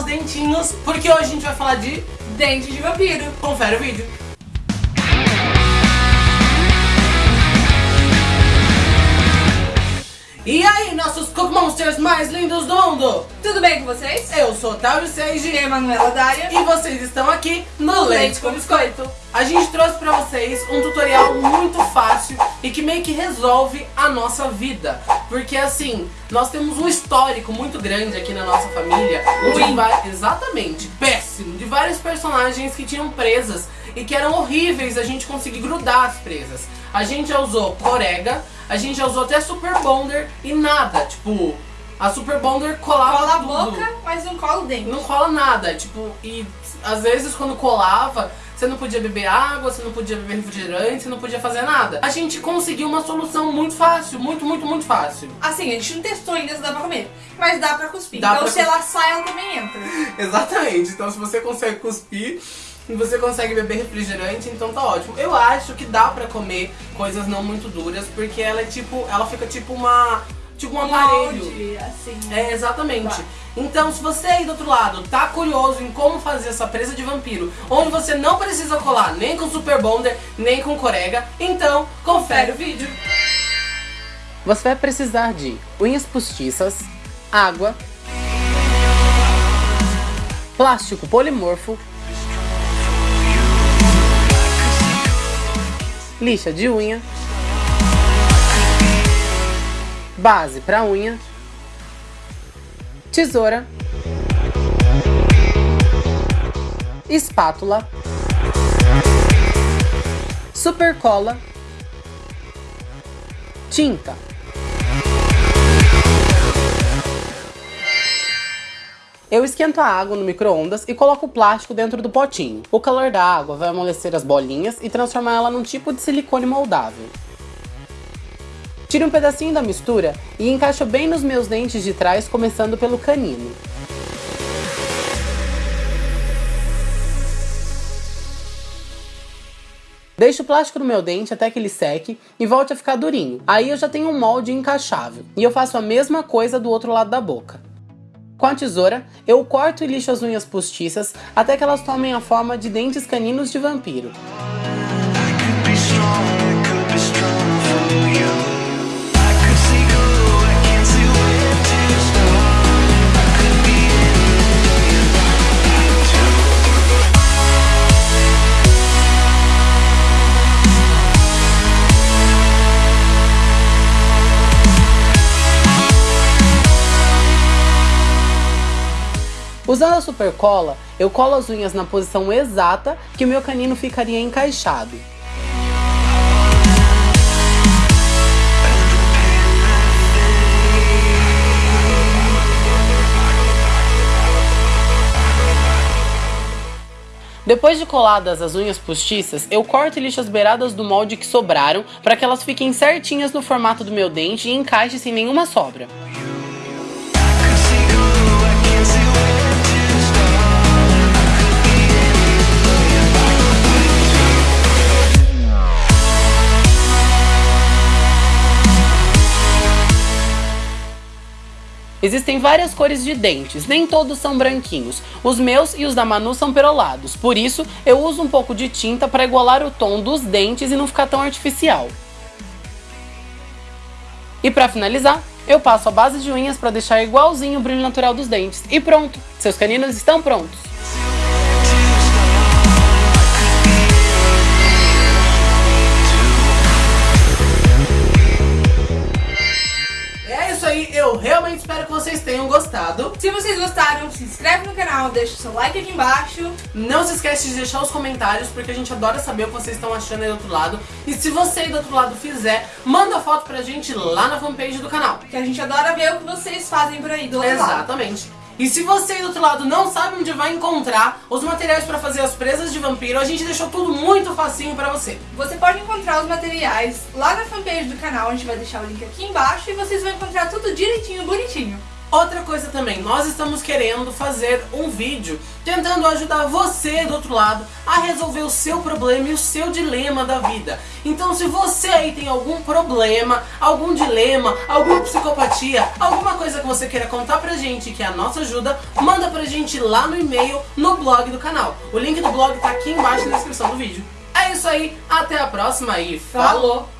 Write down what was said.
os dentinhos, porque hoje a gente vai falar de Dente de vampiro. Confere o vídeo. E aí, nossos Cook Monsters mais lindos do mundo? Tudo bem com vocês? Eu sou Tauro Seiji E Emanuela Dária. e vocês estão aqui no Leite com Biscoito. A gente trouxe pra vocês um tutorial muito fácil e que meio que resolve a nossa vida. Porque assim, nós temos um histórico muito grande aqui na nossa família. de Exatamente, péssimo. De várias personagens que tinham presas e que eram horríveis a gente conseguir grudar as presas. A gente já usou Corega, a gente já usou até Super Bonder e nada. Tipo, a Super Bonder colava Cola a tudo. boca, mas não cola o dente. Não cola nada, tipo, e às vezes quando colava, você não podia beber água, você não podia beber refrigerante, você não podia fazer nada. A gente conseguiu uma solução muito fácil, muito, muito, muito fácil. Assim, a gente não testou ainda se dá pra comer, mas dá pra cuspir. Dá então pra se ela sai, ela também entra. Exatamente, então se você consegue cuspir você consegue beber refrigerante, então tá ótimo. Eu acho que dá pra comer coisas não muito duras, porque ela é tipo, ela fica tipo uma, tipo um aparelho. Molde, assim. É, exatamente. Tá. Então, se você aí do outro lado tá curioso em como fazer essa presa de vampiro, onde você não precisa colar nem com Super Bonder, nem com Corega, então confere o vídeo. Você vai precisar de unhas postiças, água, plástico polimorfo, lixa de unha, base para unha, tesoura, espátula, super cola, tinta. Eu esquento a água no micro-ondas e coloco o plástico dentro do potinho. O calor da água vai amolecer as bolinhas e transformar ela num tipo de silicone moldável. Tire um pedacinho da mistura e encaixo bem nos meus dentes de trás, começando pelo canino. Deixo o plástico no meu dente até que ele seque e volte a ficar durinho. Aí eu já tenho um molde encaixável. E eu faço a mesma coisa do outro lado da boca. Com a tesoura, eu corto e lixo as unhas postiças até que elas tomem a forma de dentes caninos de vampiro. Usando a super cola, eu colo as unhas na posição exata que o meu canino ficaria encaixado. Depois de coladas as unhas postiças, eu corto e lixo as beiradas do molde que sobraram para que elas fiquem certinhas no formato do meu dente e encaixe sem nenhuma sobra. Existem várias cores de dentes, nem todos são branquinhos. Os meus e os da Manu são perolados, por isso eu uso um pouco de tinta para igualar o tom dos dentes e não ficar tão artificial. E para finalizar, eu passo a base de unhas para deixar igualzinho o brilho natural dos dentes. E pronto, seus caninos estão prontos. Espero que vocês tenham gostado. Se vocês gostaram, se inscreve no canal, deixa o seu like aqui embaixo. Não se esquece de deixar os comentários, porque a gente adora saber o que vocês estão achando aí do outro lado. E se você aí do outro lado fizer, manda foto pra gente lá na fanpage do canal. Que a gente adora ver o que vocês fazem por aí do outro lado. Exatamente. E se você aí do outro lado não sabe onde vai encontrar os materiais pra fazer as presas de vampiro, a gente deixou tudo muito facinho pra você. Você pode encontrar os materiais lá na fanpage do canal, a gente vai deixar o link aqui embaixo e vocês vão encontrar tudo direitinho, bonitinho. Outra coisa também, nós estamos querendo fazer um vídeo tentando ajudar você do outro lado a resolver o seu problema e o seu dilema da vida. Então se você aí tem algum problema, algum dilema, alguma psicopatia, alguma coisa que você queira contar pra gente que é a nossa ajuda, manda pra gente lá no e-mail, no blog do canal. O link do blog tá aqui embaixo na descrição do vídeo. É isso aí, até a próxima e falou!